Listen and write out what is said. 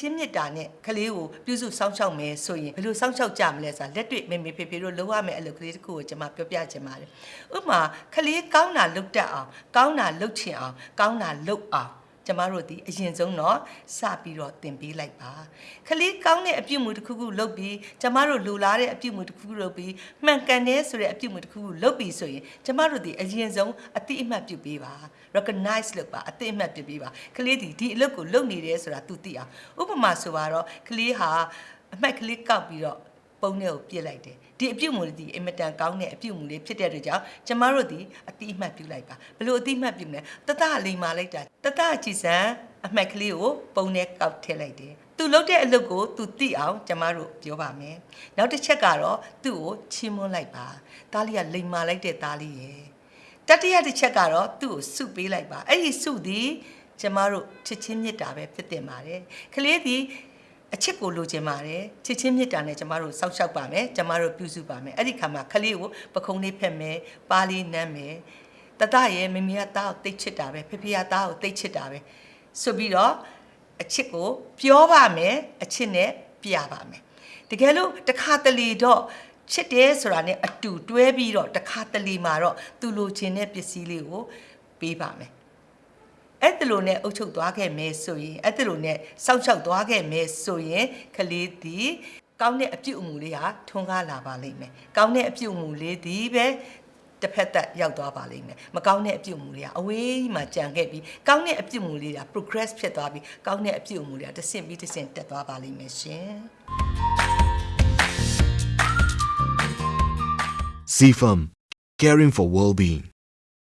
ချင်းမြတ်တာနဲ့ကလေးကိုပြုစုစောင့်ရှောက်မယ်ဆိုရင်ဘယ်လိုစောင့်ရှောက်ကြမလဲဆိုတာလက်တွေ့မေမေဖေဖေတို့လုပ်ရမယ်အလုပ်ကလေးတစ်ခုကိုကျွန်မပြောပြချင်ပါတယ်ဥပမာကလေးကောင်းတာလုပ်တတ်အောင်ကောင်းတာလုပ်ချင်အောင်ကောင်းတာလုပ်အောင် ကျမတို့ဒီအရင်ဆုံးတော့စပြီးတော့သင်ပေးလိုက်ပါခလေးကောင်းတဲ့အပြုတ်မှုတစ်ခုခုလုပ်ပြီးကျမတို့လိုလားတဲ့အပြုတ်မှုတစ်ခုခုလုပ်ပြီးမှန်ကန်တဲ့ဆိုတဲ့အပြုတ်မှုတစ်ခုခုလုပ်ပြီးဆိုရင်ကျမတို့ဒီအရင်ဆုံးအတိအမှတ်ပြုပေးပါ recognize လုပ်ပါအတိအမှတ်ပြုပေးပါခလေးဒီဒီအလုပ်ကိုလုပ်နေတယ်ဆိုတာ तू သိအောင်ဥပမာဆိုပါတော့ခလေးဟာအမှတ်ကလေးကောက်ပြီးတော့ ပုံနဲ့ကိုပြစ်လိုက်တယ်ဒီအပြုတ်မှုလေးဒီအင်မတန်ကောင်းတဲ့အပြုတ်မှုလေးဖြစ်တဲ့အတွက်ကြောင့်ကျမတို့ဒီအတိအမှတ်ပြုလိုက်ပါဘလို့အတိအမှတ်ပြုမလဲတတလိမ်မာလိုက်တာတတကြည်စံအမှတ်ကလေးကိုပုံနဲ့ကောက်ထည့်လိုက်တယ်သူလုပ်တဲ့အလုပ်ကိုသူသိအောင်ကျမတို့ပြောပါမယ်နောက်တစ်ချက်ကတော့သူ့ကိုချီးမွမ်းလိုက်ပါတားလေးကလိမ်မာလိုက်တဲ့တားလေးရဲ့တတိယတစ်ချက်ကတော့သူ့ကိုစုပေးလိုက်ပါအဲ့ဒီစုသည်ကျမတို့ချစ်ချင်းမြတ်တာပဲဖြစ်တင်ပါတယ်ကလေးဒီ အချစ်ကိုလိုချင်ပါတယ်ချစ်ချင်းမြတ်တာနဲ့ကျမတို့စောက်ရှောက်ပါမယ်ကျမတို့ပြုစုပါမယ်အဲ့ဒီခါမှာကလေးကိုပခုံးလေးဖက်မယ်ပါးလေးနမ်းမယ်တတရဲ့မမေကသားကိုတိတ်ချစ်တာပဲဖေဖေကသားကိုတိတ်ချစ်တာပဲဆိုပြီးတော့အချစ်ကိုပြောပါမယ်အချစ်နဲ့ပြပါမယ်တကယ်လို့တစ်ခါတလေတော့ချစ်တယ်ဆိုတာနဲ့အတူတွဲပြီးတော့တစ်ခါတလေမှာတော့သူလိုချင်တဲ့ပစ္စည်းလေးကိုပေးပါမယ် အဲ့တလို့နဲ့အုပ်ချုပ်သွားခဲ့မယ်ဆိုရင်အဲ့တလို့နဲ့စောင့်ရှောက်သွားခဲ့မယ်ဆိုရင်ကလေးသည်ကောင်းတဲ့အပြုတ်အမူလေးဟာထွန်းကားလာပါလိမ့်မယ်။ကောင်းတဲ့အပြုတ်အမူလေးသည်ပဲတစ်ဖက်သက်ရောက်သွားပါလိမ့်မယ်။မကောင်းတဲ့အပြုတ်အမူလေးကအဝေးကြီးမှာကြံခဲ့ပြီးကောင်းတဲ့အပြုတ်အမူလေးက progress ဖြစ်သွားပြီးကောင်းတဲ့အပြုတ်အမူလေးကတစ်ဆင့်ပြီးတစ်ဆင့်တက်သွားပါလိမ့်မယ်ရှင်။ CFAM Caring for Well-being